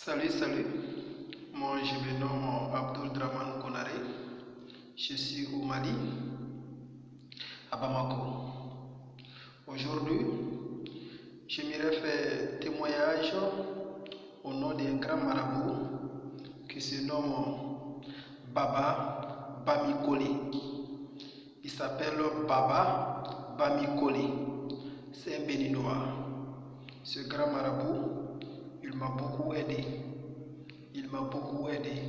Salut, salut. Moi, je me nomme Abdul Draman Konare. Je suis au Mali, à Bamako. Aujourd'hui, j'aimerais faire témoignage au nom d'un grand marabout qui se nomme Baba Bamikole. Il s'appelle Baba Bamikole. C'est un béninois. Ce grand marabout, il m'a beaucoup aidé. Il m'a beaucoup aidé.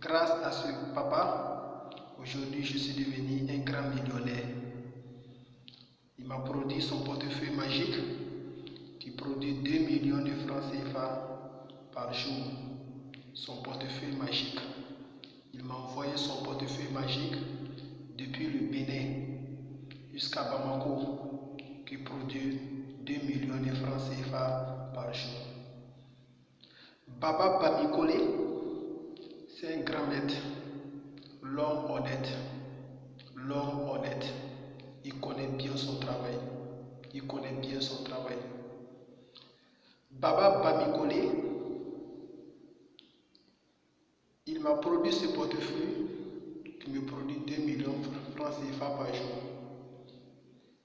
Grâce à ce papa, aujourd'hui je suis devenu un grand millionnaire. Il m'a produit son portefeuille magique qui produit 2 millions de francs CFA par jour. Son portefeuille magique. Il m'a envoyé son portefeuille magique depuis le Bénin jusqu'à Bamako qui produit 2 millions de francs CFA par jour. Baba Bamikole, c'est un grand maître, l'homme honnête, l'homme honnête. Il connaît bien son travail. Il connaît bien son travail. Baba Bamikole, il m'a produit ce portefeuille qui me produit 2 millions de francs CFA par jour.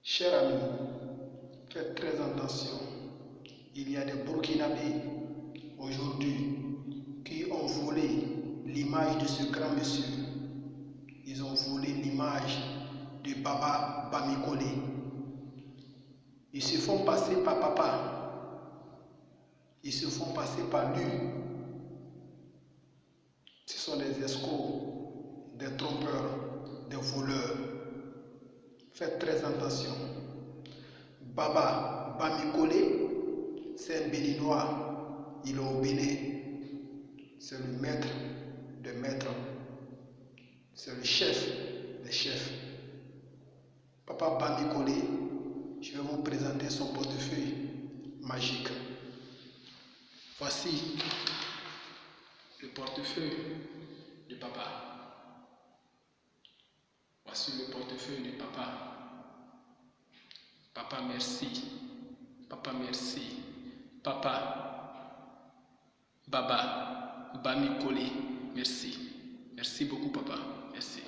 Cher ami, faites très attention. Il y a des Burkinabés aujourd'hui qui ont l'image de ce grand monsieur. Ils ont volé l'image de Baba Bamikole. Ils se font passer par papa. Ils se font passer par lui. Ce sont des escrocs, des trompeurs, des voleurs. Faites très attention. Baba Bamikole, c'est un béninois. Il est au Bénin. C'est le maître des maîtres. C'est le chef des chefs. Papa Bamikole, je vais vous présenter son portefeuille magique. Voici le portefeuille de papa. Voici le portefeuille de papa. Papa, merci. Papa, merci. Papa, Baba, Bamikole, merci. Merci beaucoup, papa. Merci.